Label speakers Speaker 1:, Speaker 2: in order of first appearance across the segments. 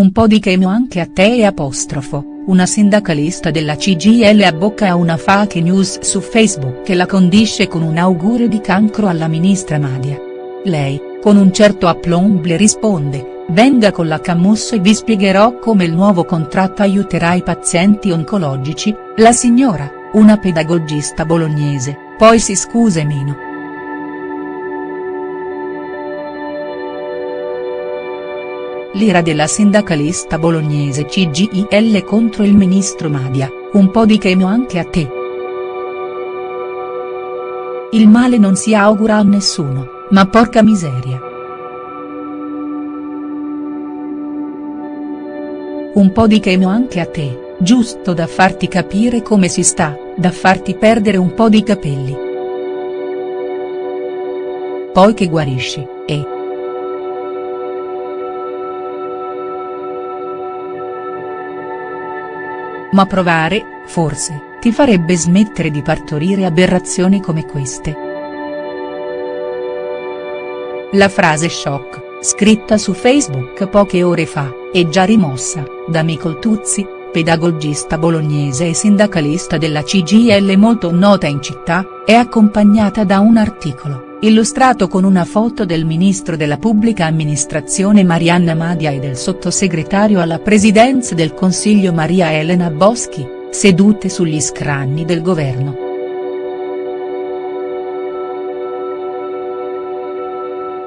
Speaker 1: un po' di chemio anche a te e apostrofo, una sindacalista della CGL abbocca a una fake news su Facebook che la condisce con un augurio di cancro alla ministra Madia. Lei, con un certo aplomb le risponde, venga con la Camus e vi spiegherò come il nuovo contratto aiuterà i pazienti oncologici, la signora, una pedagogista bolognese, poi si scuse meno. L'ira della sindacalista bolognese CGIL contro il ministro Madia, un po' di chemio anche a te. Il male non si augura a nessuno, ma porca miseria. Un po' di chemio anche a te, giusto da farti capire come si sta, da farti perdere un po' di capelli. Poi che guarisci, Ma provare, forse, ti farebbe smettere di partorire aberrazioni come queste. La frase shock, scritta su Facebook poche ore fa, è già rimossa, da Micol Tuzzi, pedagogista bolognese e sindacalista della CGL molto nota in città, è accompagnata da un articolo illustrato con una foto del ministro della pubblica amministrazione Marianna Madia e del sottosegretario alla presidenza del Consiglio Maria Elena Boschi, sedute sugli scranni del governo.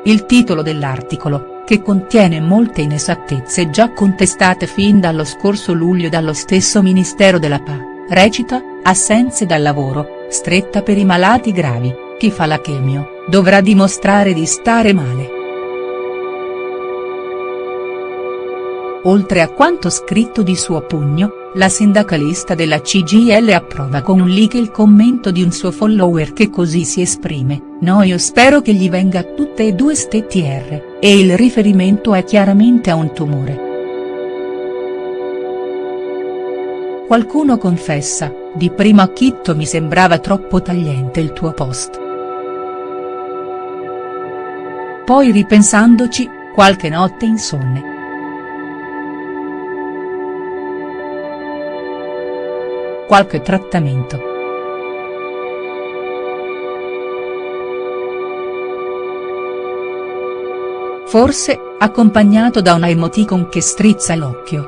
Speaker 1: Il titolo dell'articolo, che contiene molte inesattezze già contestate fin dallo scorso luglio dallo stesso Ministero della PA, recita, assenze dal lavoro, stretta per i malati gravi, chi fa la chemio, dovrà dimostrare di stare male. Oltre a quanto scritto di suo pugno, la sindacalista della CGL approva con un like il commento di un suo follower che così si esprime, no io spero che gli venga tutte e due ste TR, e il riferimento è chiaramente a un tumore. Qualcuno confessa, di primo acchitto mi sembrava troppo tagliente il tuo post. Poi ripensandoci, qualche notte insonne. Qualche trattamento. Forse, accompagnato da una emoticon che strizza l'occhio.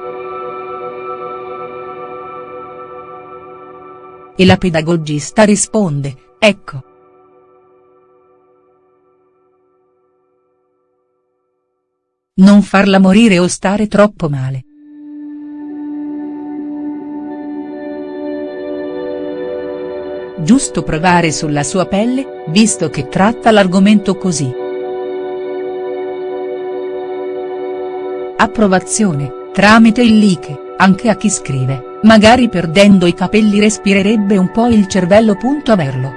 Speaker 1: E la pedagogista risponde, ecco. Non farla morire o stare troppo male. Giusto provare sulla sua pelle, visto che tratta l'argomento così. Approvazione, tramite il like, anche a chi scrive, magari perdendo i capelli respirerebbe un po' il cervello. Averlo.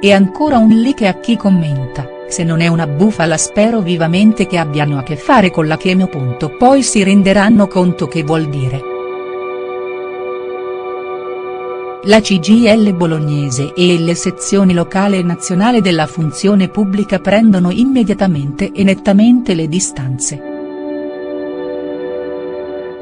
Speaker 1: E ancora un like a chi commenta se non è una bufala spero vivamente che abbiano a che fare con la chemio. Poi si renderanno conto che vuol dire. La CGL bolognese e le sezioni locale e nazionale della funzione pubblica prendono immediatamente e nettamente le distanze.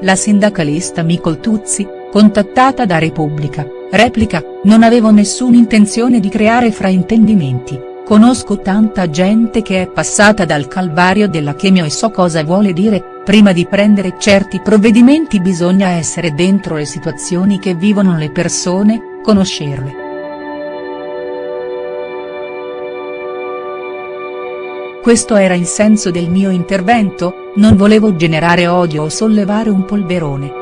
Speaker 1: La sindacalista Micol Tuzzi, contattata da Repubblica, replica, non avevo nessuna intenzione di creare fraintendimenti, Conosco tanta gente che è passata dal calvario della chemio e so cosa vuole dire, prima di prendere certi provvedimenti bisogna essere dentro le situazioni che vivono le persone, conoscerle. Questo era il senso del mio intervento, non volevo generare odio o sollevare un polverone.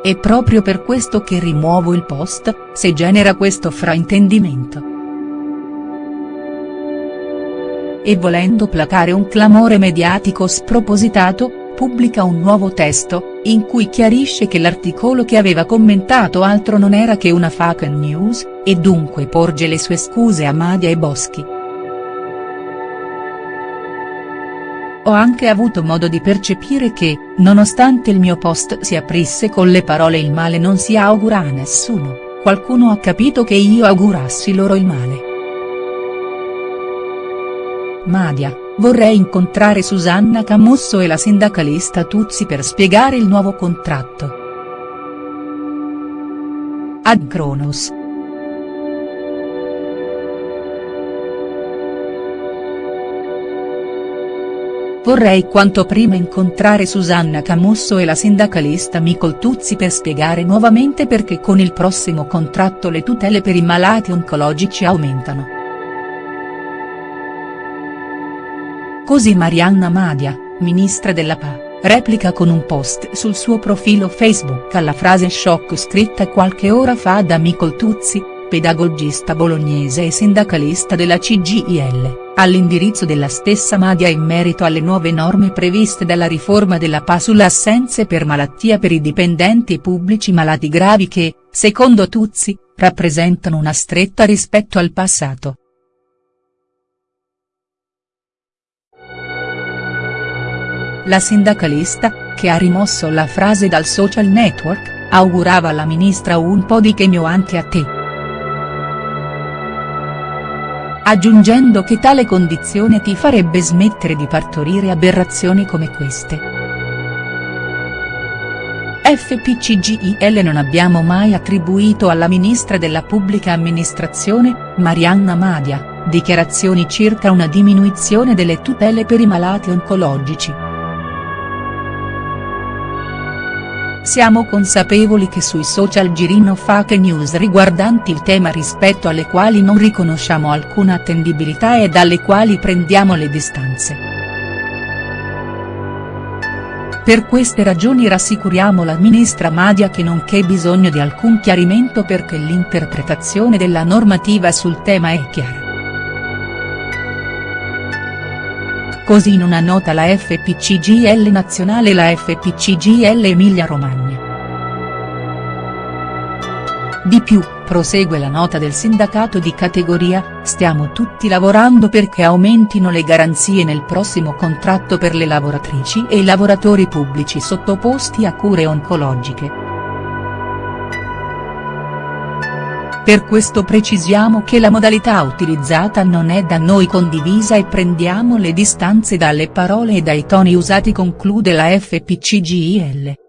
Speaker 1: È proprio per questo che rimuovo il post, se genera questo fraintendimento. E volendo placare un clamore mediatico spropositato, pubblica un nuovo testo, in cui chiarisce che l'articolo che aveva commentato altro non era che una fake news, e dunque porge le sue scuse a Madia e Boschi. Ho anche avuto modo di percepire che, nonostante il mio post si aprisse con le parole il male non si augura a nessuno, qualcuno ha capito che io augurassi loro il male. Madia, vorrei incontrare Susanna Camusso e la sindacalista Tuzzi per spiegare il nuovo contratto. Ad Kronos. Vorrei quanto prima incontrare Susanna Camusso e la sindacalista Micol Tuzzi per spiegare nuovamente perché con il prossimo contratto le tutele per i malati oncologici aumentano. Così Marianna Madia, ministra della PA, replica con un post sul suo profilo Facebook alla frase shock scritta qualche ora fa da Micol Tuzzi, pedagogista bolognese e sindacalista della CGIL, all'indirizzo della stessa Madia in merito alle nuove norme previste dalla riforma della PA sulle assenze per malattia per i dipendenti pubblici malati gravi che, secondo Tuzzi, rappresentano una stretta rispetto al passato. La sindacalista, che ha rimosso la frase dal social network, augurava alla ministra un po' di chemio anche a te aggiungendo che tale condizione ti farebbe smettere di partorire aberrazioni come queste. FPCGIL non abbiamo mai attribuito alla ministra della pubblica amministrazione, Marianna Madia, dichiarazioni circa una diminuzione delle tutele per i malati oncologici. Siamo consapevoli che sui social girino fake news riguardanti il tema rispetto alle quali non riconosciamo alcuna attendibilità e dalle quali prendiamo le distanze. Per queste ragioni rassicuriamo la ministra Madia che non c'è bisogno di alcun chiarimento perché l'interpretazione della normativa sul tema è chiara. Così in una nota la FPCGL nazionale e la FPCGL Emilia Romagna. Di più, prosegue la nota del sindacato di categoria, stiamo tutti lavorando perché aumentino le garanzie nel prossimo contratto per le lavoratrici e i lavoratori pubblici sottoposti a cure oncologiche. Per questo precisiamo che la modalità utilizzata non è da noi condivisa e prendiamo le distanze dalle parole e dai toni usati conclude la FPCGIL.